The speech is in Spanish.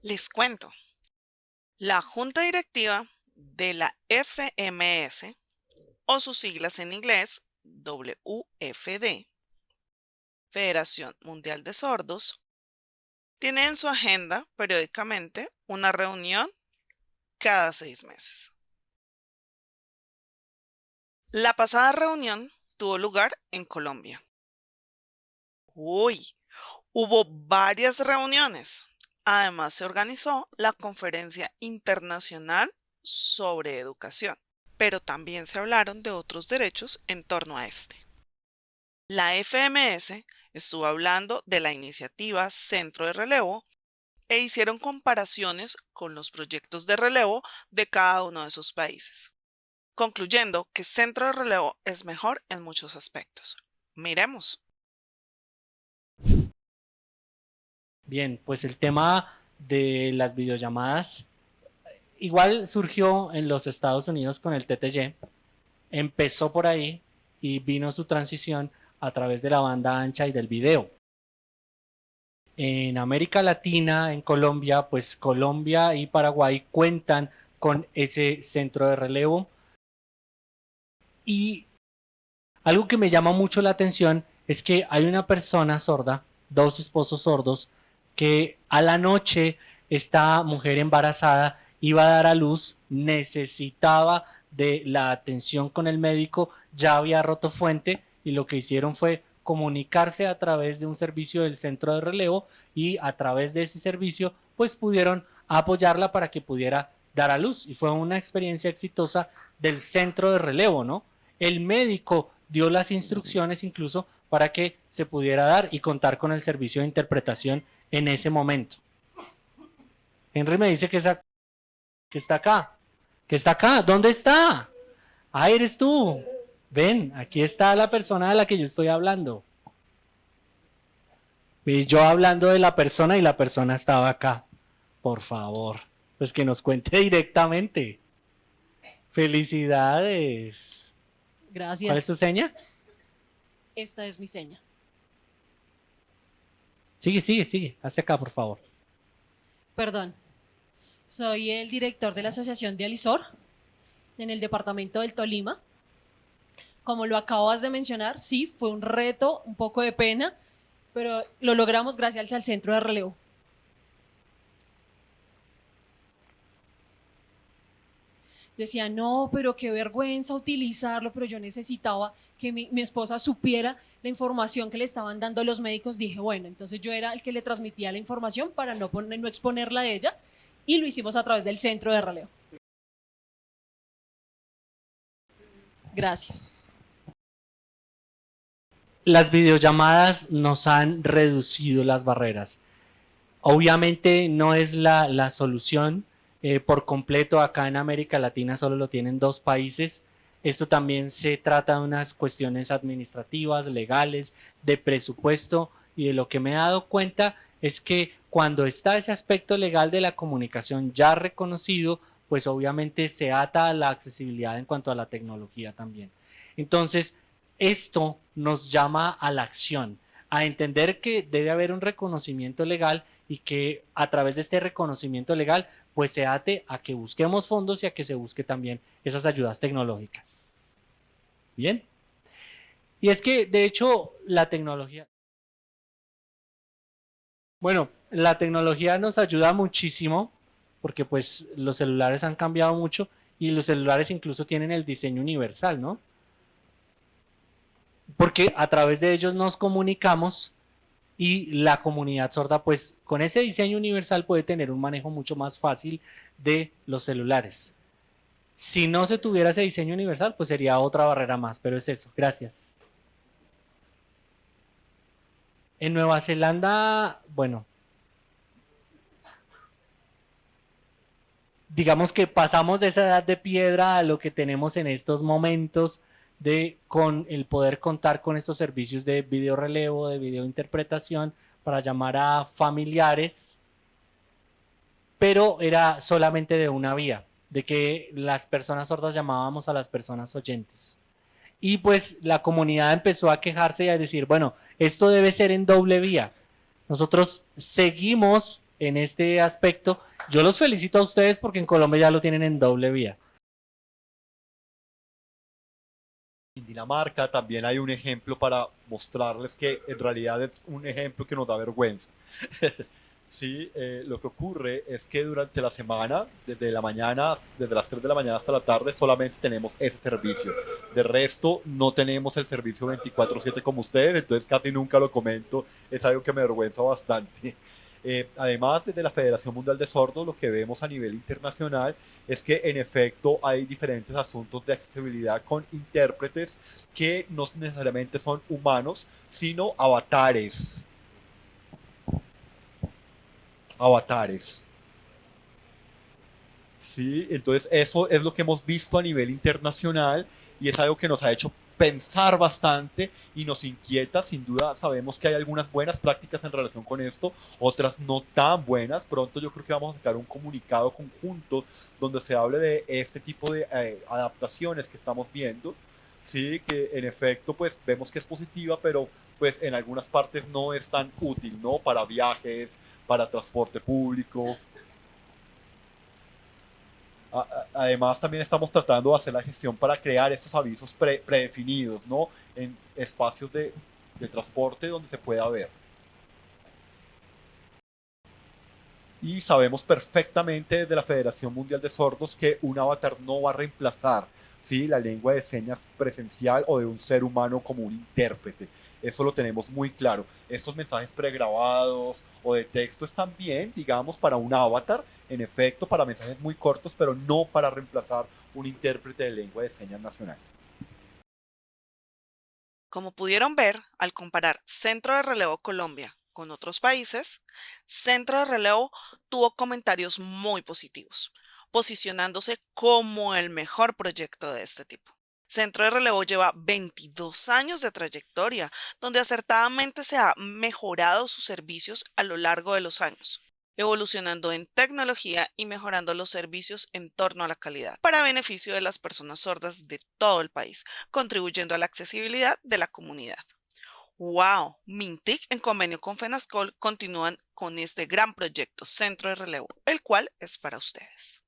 Les cuento. La Junta Directiva de la FMS, o sus siglas en inglés WFD, Federación Mundial de Sordos, tiene en su agenda periódicamente una reunión cada seis meses. La pasada reunión tuvo lugar en Colombia. Uy, hubo varias reuniones. Además, se organizó la Conferencia Internacional sobre Educación, pero también se hablaron de otros derechos en torno a este. La FMS estuvo hablando de la iniciativa Centro de Relevo e hicieron comparaciones con los proyectos de relevo de cada uno de sus países, concluyendo que Centro de Relevo es mejor en muchos aspectos. Miremos. Bien, pues el tema de las videollamadas igual surgió en los Estados Unidos con el TTY, empezó por ahí y vino su transición a través de la banda ancha y del video. En América Latina, en Colombia, pues Colombia y Paraguay cuentan con ese centro de relevo. Y algo que me llama mucho la atención es que hay una persona sorda, dos esposos sordos, que a la noche esta mujer embarazada iba a dar a luz, necesitaba de la atención con el médico, ya había roto fuente y lo que hicieron fue comunicarse a través de un servicio del centro de relevo y a través de ese servicio pues pudieron apoyarla para que pudiera dar a luz y fue una experiencia exitosa del centro de relevo, ¿no? El médico dio las instrucciones incluso para que se pudiera dar y contar con el servicio de interpretación en ese momento. Henry me dice que, que está acá, que está acá, ¿dónde está? Ah, eres tú. Ven, aquí está la persona de la que yo estoy hablando. Y yo hablando de la persona y la persona estaba acá. Por favor, pues que nos cuente directamente. Felicidades. Gracias. ¿Cuál es tu seña? Esta es mi seña. Sigue, sigue, sigue. Hacia acá, por favor. Perdón. Soy el director de la Asociación de Alisor en el departamento del Tolima. Como lo acabas de mencionar, sí, fue un reto, un poco de pena, pero lo logramos gracias al centro de relevo. Decía, no, pero qué vergüenza utilizarlo, pero yo necesitaba que mi, esposa supiera la información que le estaban dando los médicos. Dije, bueno, entonces yo era el que le transmitía la información para no, poner, no exponerla a ella y lo hicimos a través del centro de relevo. Gracias. Las videollamadas nos han reducido las barreras. Obviamente no es la, la solución, eh, por completo acá en América Latina solo lo tienen dos países. Esto también se trata de unas cuestiones administrativas, legales, de presupuesto y de lo que me he dado cuenta es que cuando está ese aspecto legal de la comunicación ya reconocido, pues obviamente se ata a la accesibilidad en cuanto a la tecnología también. Entonces, esto nos llama a la acción, a entender que debe haber un reconocimiento legal y que a través de este reconocimiento legal pues se ate a que busquemos fondos y a que se busque también esas ayudas tecnológicas. Bien. Y es que de hecho la tecnología... Bueno, la tecnología nos ayuda muchísimo porque pues los celulares han cambiado mucho y los celulares incluso tienen el diseño universal, ¿no? Porque a través de ellos nos comunicamos y la comunidad sorda pues con ese diseño universal puede tener un manejo mucho más fácil de los celulares. Si no se tuviera ese diseño universal pues sería otra barrera más, pero es eso. Gracias. En Nueva Zelanda, bueno, digamos que pasamos de esa edad de piedra a lo que tenemos en estos momentos, de con el poder contar con estos servicios de video relevo, de video interpretación para llamar a familiares, pero era solamente de una vía, de que las personas sordas llamábamos a las personas oyentes. Y pues la comunidad empezó a quejarse y a decir, bueno, esto debe ser en doble vía. Nosotros seguimos en este aspecto. Yo los felicito a ustedes porque en Colombia ya lo tienen en doble vía. Dinamarca también hay un ejemplo para mostrarles que en realidad es un ejemplo que nos da vergüenza. Sí, eh, lo que ocurre es que durante la semana, desde la mañana, desde las 3 de la mañana hasta la tarde, solamente tenemos ese servicio. De resto, no tenemos el servicio 24/7 como ustedes, entonces casi nunca lo comento, es algo que me avergüenza bastante. Eh, además, desde la Federación Mundial de Sordos, lo que vemos a nivel internacional es que en efecto hay diferentes asuntos de accesibilidad con intérpretes que no necesariamente son humanos, sino avatares avatares. Sí, entonces eso es lo que hemos visto a nivel internacional y es algo que nos ha hecho pensar bastante y nos inquieta. Sin duda sabemos que hay algunas buenas prácticas en relación con esto, otras no tan buenas. Pronto yo creo que vamos a sacar un comunicado conjunto donde se hable de este tipo de eh, adaptaciones que estamos viendo. Sí, que en efecto pues vemos que es positiva, pero pues en algunas partes no es tan útil, ¿no? Para viajes, para transporte público. Además, también estamos tratando de hacer la gestión para crear estos avisos predefinidos, ¿no? En espacios de, de transporte donde se pueda ver. Y sabemos perfectamente desde la Federación Mundial de Sordos que un avatar no va a reemplazar ¿sí? la lengua de señas presencial o de un ser humano como un intérprete. Eso lo tenemos muy claro. Estos mensajes pregrabados o de texto están bien, digamos, para un avatar, en efecto, para mensajes muy cortos, pero no para reemplazar un intérprete de lengua de señas nacional. Como pudieron ver, al comparar Centro de Relevo Colombia con otros países, Centro de Relevo tuvo comentarios muy positivos posicionándose como el mejor proyecto de este tipo. Centro de Relevo lleva 22 años de trayectoria, donde acertadamente se ha mejorado sus servicios a lo largo de los años, evolucionando en tecnología y mejorando los servicios en torno a la calidad, para beneficio de las personas sordas de todo el país, contribuyendo a la accesibilidad de la comunidad. ¡Wow! Mintic en convenio con FENASCOL continúan con este gran proyecto Centro de Relevo, el cual es para ustedes.